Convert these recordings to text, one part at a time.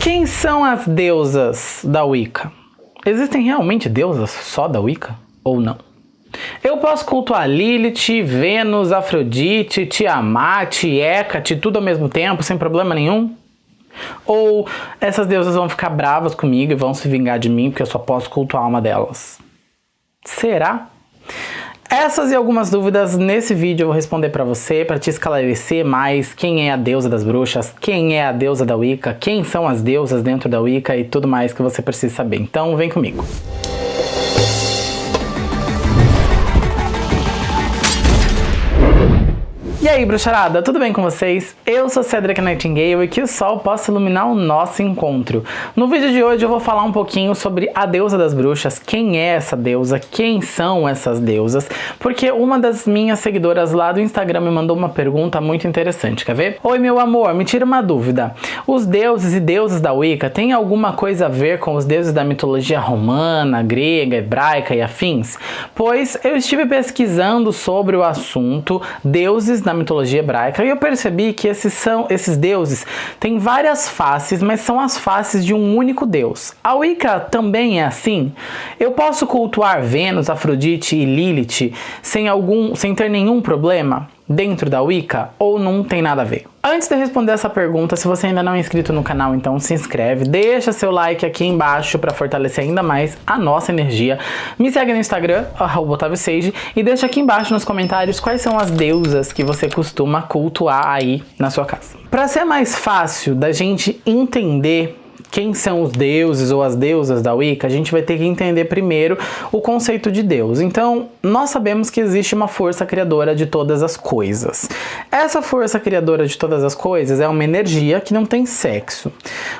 Quem são as deusas da Wicca? Existem realmente deusas só da Wicca ou não? Eu posso cultuar Lilith, Vênus, Afrodite, Tiamat, Hecate, tudo ao mesmo tempo, sem problema nenhum? Ou essas deusas vão ficar bravas comigo e vão se vingar de mim porque eu só posso cultuar uma delas? Será? Essas e algumas dúvidas nesse vídeo eu vou responder para você, para te esclarecer mais quem é a deusa das bruxas, quem é a deusa da Wicca, quem são as deusas dentro da Wicca e tudo mais que você precisa saber. Então vem comigo. E aí, bruxarada, tudo bem com vocês? Eu sou Cedric Nightingale e que o sol possa iluminar o nosso encontro. No vídeo de hoje eu vou falar um pouquinho sobre a deusa das bruxas, quem é essa deusa, quem são essas deusas, porque uma das minhas seguidoras lá do Instagram me mandou uma pergunta muito interessante, quer ver? Oi, meu amor, me tira uma dúvida. Os deuses e deusas da Wicca têm alguma coisa a ver com os deuses da mitologia romana, grega, hebraica e afins? Pois eu estive pesquisando sobre o assunto deuses na mitologia hebraica e eu percebi que esses, são, esses deuses têm várias faces, mas são as faces de um único deus. A Wicca também é assim? Eu posso cultuar Vênus, Afrodite e Lilith sem, algum, sem ter nenhum problema? Dentro da Wicca ou não tem nada a ver? Antes de responder essa pergunta, se você ainda não é inscrito no canal, então se inscreve, deixa seu like aqui embaixo para fortalecer ainda mais a nossa energia. Me segue no Instagram, @otavio_sage e deixa aqui embaixo nos comentários quais são as deusas que você costuma cultuar aí na sua casa. Para ser mais fácil da gente entender quem são os deuses ou as deusas da Wicca, a gente vai ter que entender primeiro o conceito de Deus. Então, nós sabemos que existe uma força criadora de todas as coisas. Essa força criadora de todas as coisas é uma energia que não tem sexo.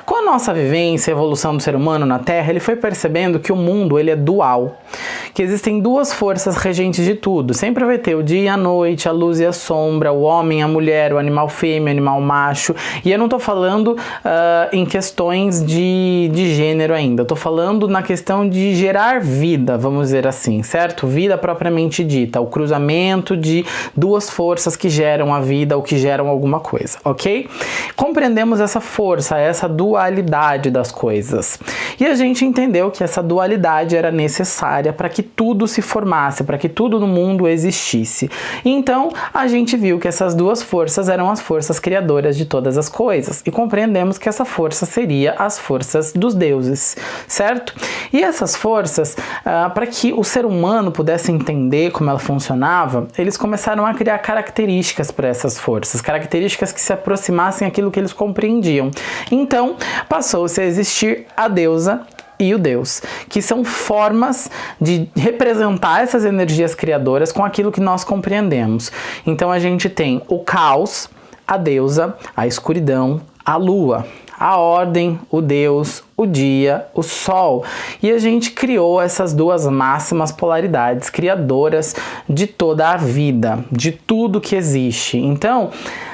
Com a nossa vivência e evolução do ser humano na Terra, ele foi percebendo que o mundo ele é dual, que existem duas forças regentes de tudo. Sempre vai ter o dia e a noite, a luz e a sombra, o homem, a mulher, o animal fêmea, o animal macho. E eu não estou falando uh, em questões de, de gênero ainda. Eu tô falando na questão de gerar vida, vamos dizer assim, certo? Vida propriamente dita, o cruzamento de duas forças que geram a vida ou que geram alguma coisa, ok? Compreendemos essa força, essa dualidade das coisas. E a gente entendeu que essa dualidade era necessária para que tudo se formasse, para que tudo no mundo existisse. Então, a gente viu que essas duas forças eram as forças criadoras de todas as coisas e compreendemos que essa força seria a as forças dos deuses, certo? E essas forças, ah, para que o ser humano pudesse entender como ela funcionava, eles começaram a criar características para essas forças, características que se aproximassem aquilo que eles compreendiam. Então, passou-se a existir a deusa e o Deus, que são formas de representar essas energias criadoras com aquilo que nós compreendemos. Então a gente tem o caos, a deusa, a escuridão, a lua a ordem, o Deus, o dia, o sol. E a gente criou essas duas máximas polaridades criadoras de toda a vida, de tudo que existe. Então,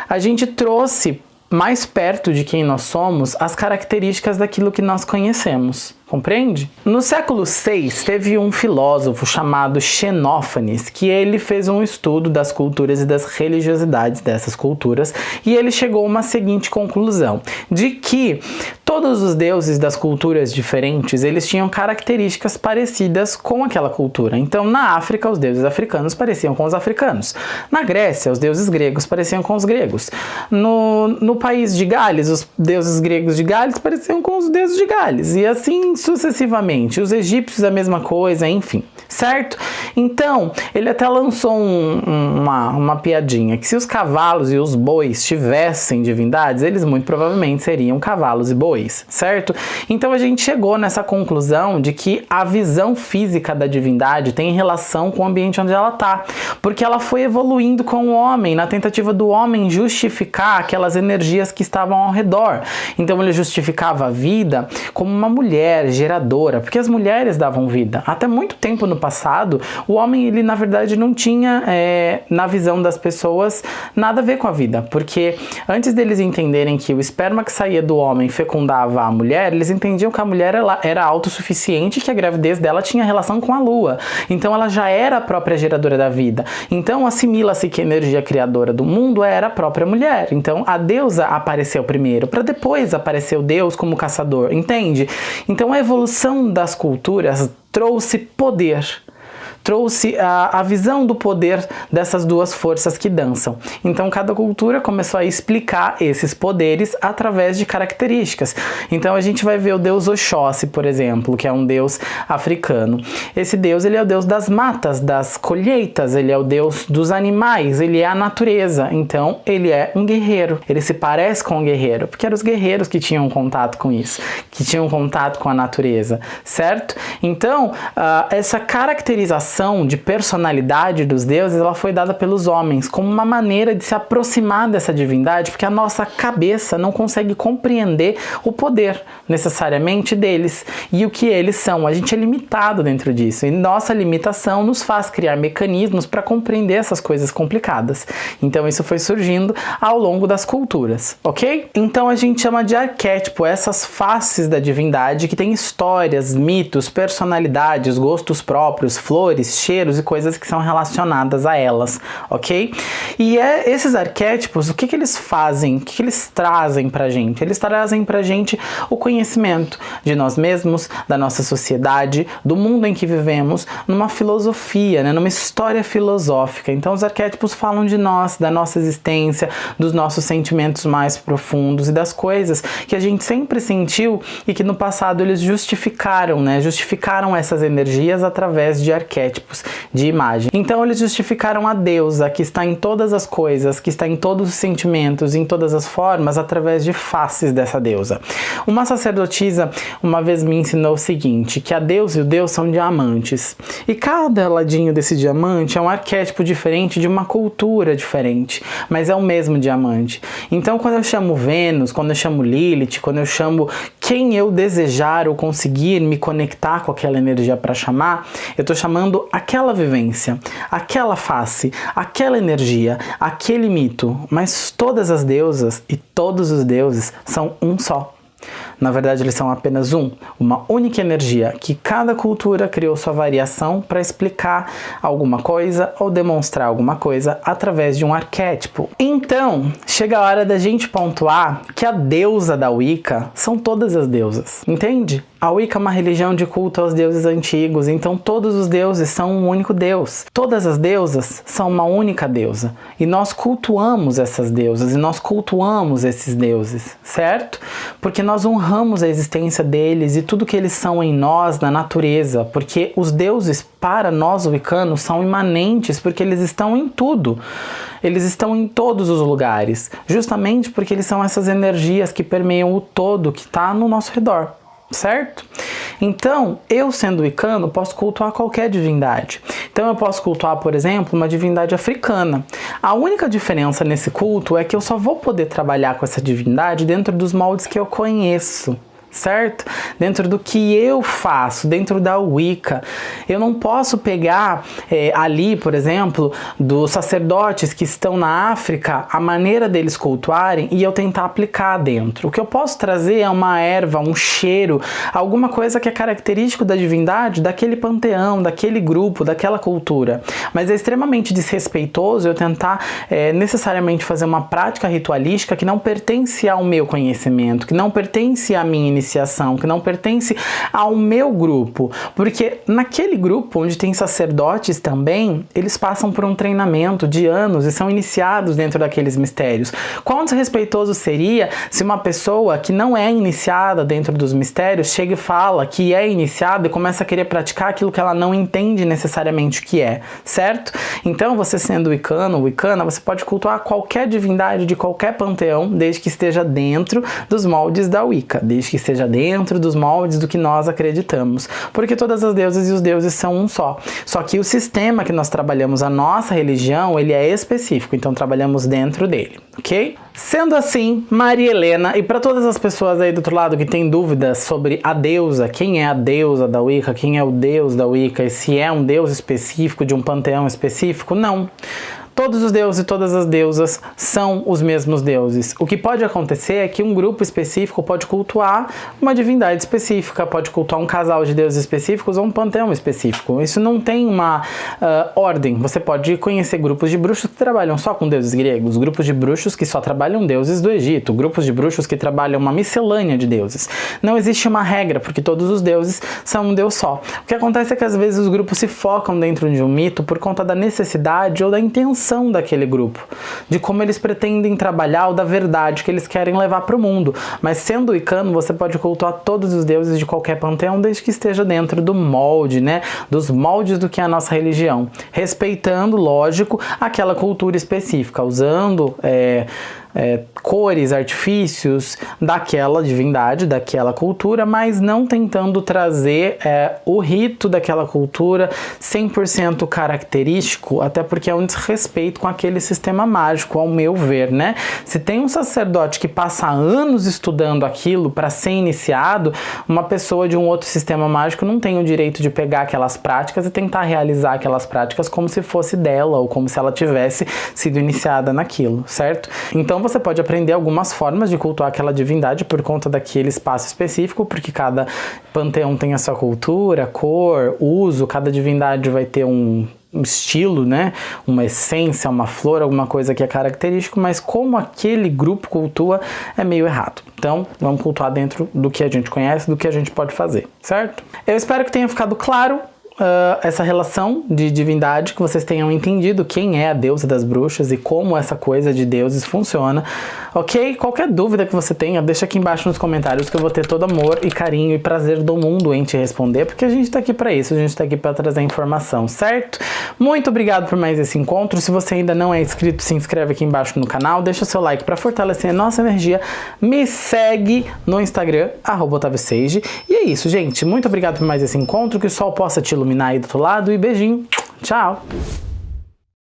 a gente trouxe mais perto de quem nós somos as características daquilo que nós conhecemos. Compreende? No século VI, teve um filósofo chamado Xenófanes, que ele fez um estudo das culturas e das religiosidades dessas culturas, e ele chegou a uma seguinte conclusão, de que todos os deuses das culturas diferentes, eles tinham características parecidas com aquela cultura. Então, na África, os deuses africanos pareciam com os africanos. Na Grécia, os deuses gregos pareciam com os gregos. No, no país de Gales, os deuses gregos de Gales pareciam com os deuses de Gales. E assim sucessivamente. Os egípcios a mesma coisa, enfim, certo? Então, ele até lançou um, uma, uma piadinha, que se os cavalos e os bois tivessem divindades, eles muito provavelmente seriam cavalos e bois, certo? Então a gente chegou nessa conclusão de que a visão física da divindade tem relação com o ambiente onde ela está, porque ela foi evoluindo com o homem, na tentativa do homem justificar aquelas energias que estavam ao redor. Então ele justificava a vida como uma mulher, mulher geradora, porque as mulheres davam vida. Até muito tempo no passado, o homem, ele na verdade não tinha, é, na visão das pessoas, nada a ver com a vida, porque antes deles entenderem que o esperma que saía do homem fecundava a mulher, eles entendiam que a mulher ela, era autossuficiente, que a gravidez dela tinha relação com a lua. Então ela já era a própria geradora da vida. Então assimila-se que a energia criadora do mundo era a própria mulher. Então a deusa apareceu primeiro, para depois aparecer o Deus como caçador, entende? Então a evolução das culturas trouxe poder trouxe a, a visão do poder dessas duas forças que dançam. Então cada cultura começou a explicar esses poderes através de características. Então a gente vai ver o deus Oxóssi, por exemplo, que é um deus africano. Esse deus ele é o deus das matas, das colheitas, ele é o deus dos animais, ele é a natureza. Então ele é um guerreiro. Ele se parece com um guerreiro, porque eram os guerreiros que tinham contato com isso, que tinham contato com a natureza, certo? Então, uh, essa caracterização de personalidade dos deuses, ela foi dada pelos homens como uma maneira de se aproximar dessa divindade, porque a nossa cabeça não consegue compreender o poder necessariamente deles e o que eles são. A gente é limitado dentro disso e nossa limitação nos faz criar mecanismos para compreender essas coisas complicadas. Então isso foi surgindo ao longo das culturas, ok? Então a gente chama de arquétipo essas faces da divindade que têm histórias, mitos, personalidades, gostos próprios, flores, cheiros e coisas que são relacionadas a elas, ok? E é, esses arquétipos, o que, que eles fazem? O que, que eles trazem pra gente? Eles trazem pra gente o conhecimento de nós mesmos, da nossa sociedade, do mundo em que vivemos, numa filosofia, né? numa história filosófica. Então os arquétipos falam de nós, da nossa existência, dos nossos sentimentos mais profundos e das coisas que a gente sempre sentiu e que no passado eles justificaram, né? Justificaram essas energias através de arquétipos arquétipos de imagem. Então eles justificaram a deusa que está em todas as coisas, que está em todos os sentimentos, em todas as formas, através de faces dessa deusa. Uma sacerdotisa uma vez me ensinou o seguinte, que a deusa e o deus são diamantes. E cada ladinho desse diamante é um arquétipo diferente de uma cultura diferente, mas é o mesmo diamante. Então quando eu chamo Vênus, quando eu chamo Lilith, quando eu chamo quem eu desejar ou conseguir me conectar com aquela energia para chamar, eu estou chamando aquela vivência, aquela face, aquela energia, aquele mito, mas todas as deusas e todos os deuses são um só. Na verdade, eles são apenas um, uma única energia que cada cultura criou sua variação para explicar alguma coisa ou demonstrar alguma coisa através de um arquétipo. Então, chega a hora da gente pontuar que a deusa da Wicca são todas as deusas, entende? A Wicca é uma religião de culto aos deuses antigos, então todos os deuses são um único deus. Todas as deusas são uma única deusa. E nós cultuamos essas deusas, e nós cultuamos esses deuses, certo? Porque nós honramos a existência deles e tudo que eles são em nós, na natureza. Porque os deuses, para nós wiccanos, são imanentes, porque eles estão em tudo. Eles estão em todos os lugares, justamente porque eles são essas energias que permeiam o todo que está no nosso redor certo? Então, eu sendo wicano, posso cultuar qualquer divindade. Então eu posso cultuar, por exemplo, uma divindade africana. A única diferença nesse culto é que eu só vou poder trabalhar com essa divindade dentro dos moldes que eu conheço certo? Dentro do que eu faço, dentro da Wicca. Eu não posso pegar é, ali, por exemplo, dos sacerdotes que estão na África, a maneira deles cultuarem e eu tentar aplicar dentro. O que eu posso trazer é uma erva, um cheiro, alguma coisa que é característico da divindade, daquele panteão, daquele grupo, daquela cultura. Mas é extremamente desrespeitoso eu tentar é, necessariamente fazer uma prática ritualística que não pertence ao meu conhecimento, que não pertence à minha iniciação, que não pertence ao meu grupo, porque naquele grupo onde tem sacerdotes também, eles passam por um treinamento de anos e são iniciados dentro daqueles mistérios. Quão desrespeitoso seria se uma pessoa que não é iniciada dentro dos mistérios chega e fala que é iniciada e começa a querer praticar aquilo que ela não entende necessariamente o que é, certo? Então você sendo wicano, wicana, você pode cultuar qualquer divindade de qualquer panteão, desde que esteja dentro dos moldes da Wicca, desde que esteja dentro dos moldes do que nós acreditamos, porque todas as deusas e os deuses são um só. Só que o sistema que nós trabalhamos, a nossa religião, ele é específico, então trabalhamos dentro dele, ok? Sendo assim, Maria Helena, e para todas as pessoas aí do outro lado que têm dúvidas sobre a deusa, quem é a deusa da Wicca, quem é o deus da Wicca e se é um deus específico de um panteão específico, não. Todos os deuses e todas as deusas são os mesmos deuses. O que pode acontecer é que um grupo específico pode cultuar uma divindade específica, pode cultuar um casal de deuses específicos ou um panteão específico. Isso não tem uma uh, ordem. Você pode conhecer grupos de bruxos que trabalham só com deuses gregos, grupos de bruxos que só trabalham deuses do Egito, grupos de bruxos que trabalham uma miscelânea de deuses. Não existe uma regra, porque todos os deuses são um deus só. O que acontece é que às vezes os grupos se focam dentro de um mito por conta da necessidade ou da intenção daquele grupo, de como eles pretendem trabalhar ou da verdade que eles querem levar para o mundo. Mas sendo icano, você pode cultuar todos os deuses de qualquer panteão, desde que esteja dentro do molde, né? Dos moldes do que é a nossa religião, respeitando, lógico, aquela cultura específica, usando é, é, cores, artifícios daquela divindade, daquela cultura, mas não tentando trazer é, o rito daquela cultura 100% característico, até porque é um desrespeito com aquele sistema mágico, ao meu ver, né? Se tem um sacerdote que passa anos estudando aquilo para ser iniciado, uma pessoa de um outro sistema mágico não tem o direito de pegar aquelas práticas e tentar realizar aquelas práticas como se fosse dela ou como se ela tivesse sido iniciada naquilo, certo? Então você pode aprender algumas formas de cultuar aquela divindade por conta daquele espaço específico, porque cada panteão tem a sua cultura, cor, uso, cada divindade vai ter um estilo, né? Uma essência, uma flor, alguma coisa que é característico, mas como aquele grupo cultua é meio errado. Então, vamos cultuar dentro do que a gente conhece, do que a gente pode fazer, certo? Eu espero que tenha ficado claro uh, essa relação de divindade, que vocês tenham entendido quem é a deusa das bruxas e como essa coisa de deuses funciona, ok? Qualquer dúvida que você tenha, deixa aqui embaixo nos comentários que eu vou ter todo amor e carinho e prazer do mundo em te responder, porque a gente tá aqui para isso, a gente tá aqui para trazer informação, certo? Muito obrigado por mais esse encontro, se você ainda não é inscrito, se inscreve aqui embaixo no canal, deixa seu like para fortalecer a nossa energia, me segue no Instagram, arroba e é isso, gente, muito obrigado por mais esse encontro, que o sol possa te iluminar iluminar aí do outro lado e beijinho. Tchau!